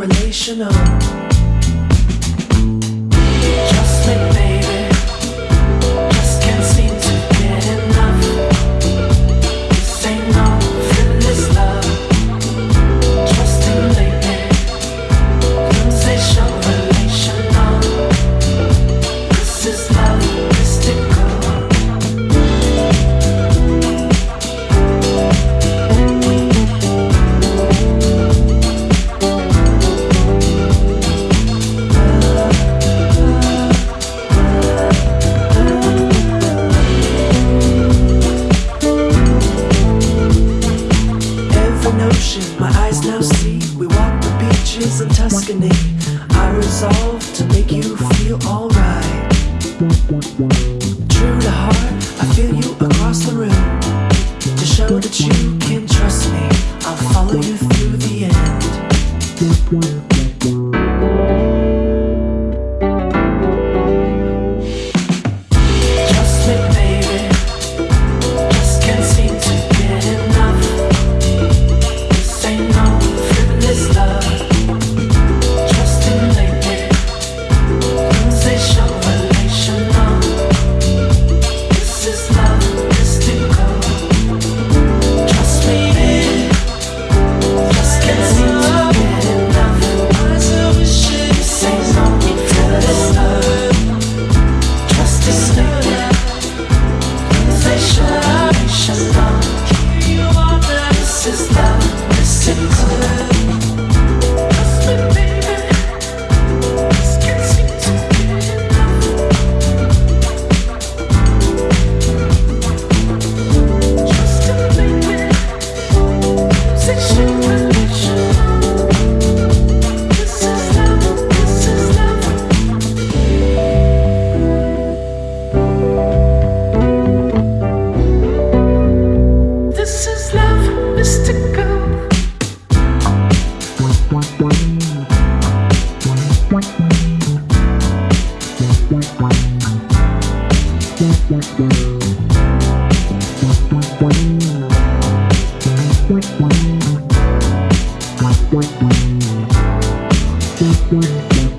relational. vision my eyes now see We walk the beaches of Tuscany. I resolve to make you feel alright. True to heart, I feel you across the room. To show that you can trust me I'll follow you through the end. show. What?